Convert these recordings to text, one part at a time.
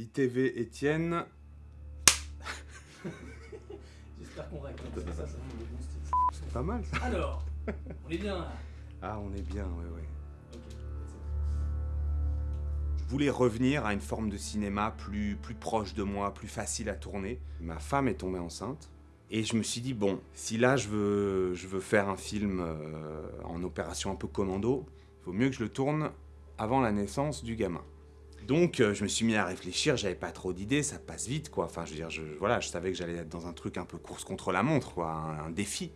ITV Étienne. J'espère qu'on ça, ça style. C'est pas mal ça. Alors, on est bien là. Ah, on est bien, ouais, ouais. Ok, Je voulais revenir à une forme de cinéma plus, plus proche de moi, plus facile à tourner. Ma femme est tombée enceinte. Et je me suis dit, bon, si là je veux, je veux faire un film euh, en opération un peu commando, il vaut mieux que je le tourne avant la naissance du gamin. Donc euh, je me suis mis à réfléchir, j'avais pas trop d'idées, ça passe vite quoi. Enfin je veux dire, je, voilà, je savais que j'allais être dans un truc un peu course contre la montre, quoi, un, défi.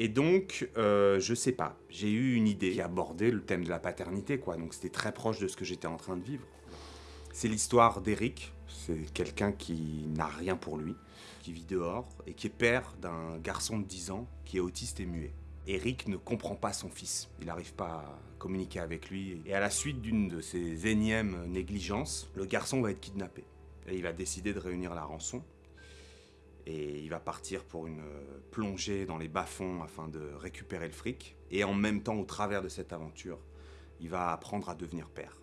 Et donc, euh, je sais pas, j'ai eu une idée qui abordait le thème de la paternité, quoi. Donc c'était très proche de ce que j'étais en train de vivre. C'est l'histoire d'Eric, c'est quelqu'un qui n'a rien pour lui, qui vit dehors et qui est père d'un garçon de 10 ans qui est autiste et muet. Eric ne comprend pas son fils, il n'arrive pas à communiquer avec lui. Et à la suite d'une de ces énièmes négligences, le garçon va être kidnappé. Et il va décider de réunir la rançon. Et il va partir pour une euh, plongée dans les bas-fonds afin de récupérer le fric. Et en même temps, au travers de cette aventure, il va apprendre à devenir père.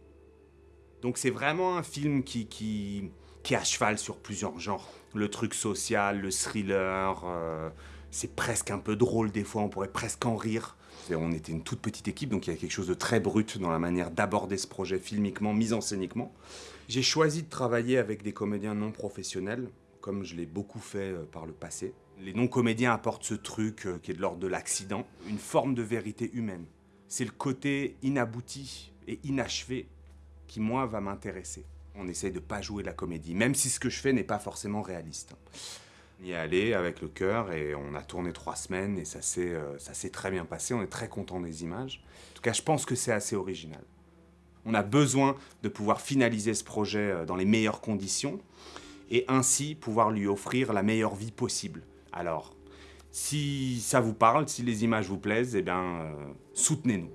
Donc c'est vraiment un film qui, qui, qui est à cheval sur plusieurs genres. Le truc social, le thriller, euh, c'est presque un peu drôle des fois, on pourrait presque en rire. On était une toute petite équipe, donc il y a quelque chose de très brut dans la manière d'aborder ce projet filmiquement, mise en scéniquement. J'ai choisi de travailler avec des comédiens non professionnels, comme je l'ai beaucoup fait euh, par le passé. Les non-comédiens apportent ce truc euh, qui est de l'ordre de l'accident, une forme de vérité humaine. C'est le côté inabouti et inachevé qui, moi, va m'intéresser. On essaye de pas jouer la comédie, même si ce que je fais n'est pas forcément réaliste. On y est allé avec le cœur et on a tourné trois semaines et ça s'est euh, très bien passé. On est très content des images. En tout cas, je pense que c'est assez original. On a besoin de pouvoir finaliser ce projet euh, dans les meilleures conditions et ainsi pouvoir lui offrir la meilleure vie possible. Alors, si ça vous parle, si les images vous plaisent, eh bien, euh, soutenez-nous.